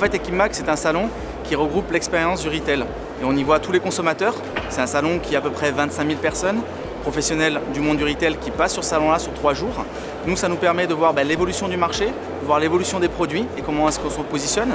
fait, Equipmax, c'est un salon qui regroupe l'expérience du retail. Et on y voit tous les consommateurs. C'est un salon qui a à peu près 25 000 personnes, professionnels du monde du retail qui passent sur ce salon-là sur trois jours. Nous, ça nous permet de voir ben, l'évolution du marché, voir l'évolution des produits et comment est-ce qu'on se positionne.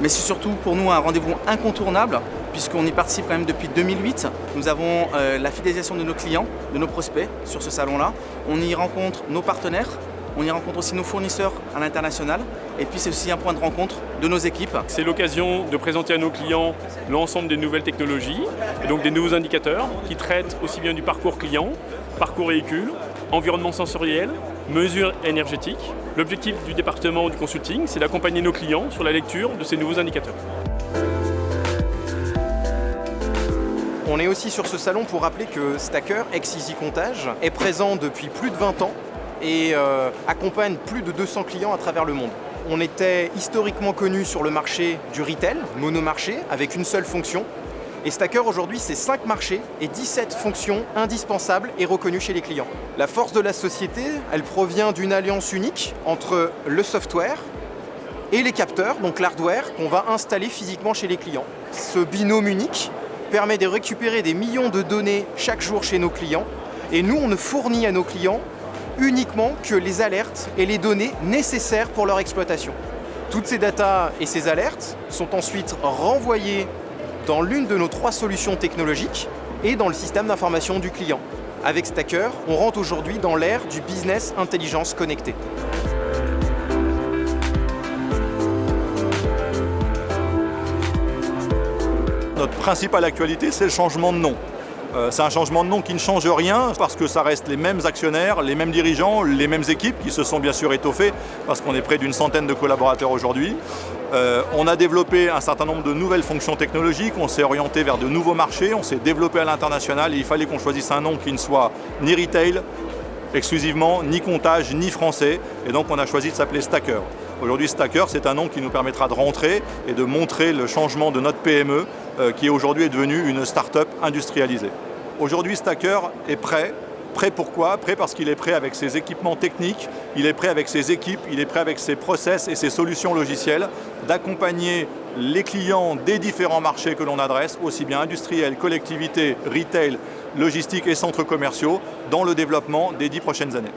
Mais c'est surtout pour nous un rendez-vous incontournable puisqu'on y participe quand même depuis 2008. Nous avons euh, la fidélisation de nos clients, de nos prospects sur ce salon-là. On y rencontre nos partenaires, on y rencontre aussi nos fournisseurs à l'international et puis c'est aussi un point de rencontre de nos équipes. C'est l'occasion de présenter à nos clients l'ensemble des nouvelles technologies et donc des nouveaux indicateurs qui traitent aussi bien du parcours client, parcours véhicule, environnement sensoriel, mesures énergétiques. L'objectif du département du consulting, c'est d'accompagner nos clients sur la lecture de ces nouveaux indicateurs. On est aussi sur ce salon pour rappeler que Stacker, ex-Easy Comptage, est présent depuis plus de 20 ans et euh, accompagne plus de 200 clients à travers le monde. On était historiquement connu sur le marché du retail, monomarché, avec une seule fonction. Et Stacker aujourd'hui, c'est 5 marchés et 17 fonctions indispensables et reconnues chez les clients. La force de la société, elle provient d'une alliance unique entre le software et les capteurs, donc l'hardware, qu'on va installer physiquement chez les clients. Ce binôme unique permet de récupérer des millions de données chaque jour chez nos clients et nous, on ne fournit à nos clients uniquement que les alertes et les données nécessaires pour leur exploitation. Toutes ces datas et ces alertes sont ensuite renvoyées dans l'une de nos trois solutions technologiques et dans le système d'information du client. Avec Stacker, on rentre aujourd'hui dans l'ère du business intelligence connectée. Notre principale actualité, c'est le changement de nom. Euh, c'est un changement de nom qui ne change rien parce que ça reste les mêmes actionnaires, les mêmes dirigeants, les mêmes équipes qui se sont bien sûr étoffées parce qu'on est près d'une centaine de collaborateurs aujourd'hui. Euh, on a développé un certain nombre de nouvelles fonctions technologiques, on s'est orienté vers de nouveaux marchés, on s'est développé à l'international et il fallait qu'on choisisse un nom qui ne soit ni retail exclusivement, ni comptage, ni français et donc on a choisi de s'appeler Stacker. Aujourd'hui, Stacker, c'est un nom qui nous permettra de rentrer et de montrer le changement de notre PME euh, qui aujourd'hui est devenue une start-up industrialisée. Aujourd'hui, Stacker est prêt. Prêt pourquoi? Prêt parce qu'il est prêt avec ses équipements techniques, il est prêt avec ses équipes, il est prêt avec ses process et ses solutions logicielles d'accompagner les clients des différents marchés que l'on adresse, aussi bien industriels, collectivités, retail, logistique et centres commerciaux, dans le développement des dix prochaines années.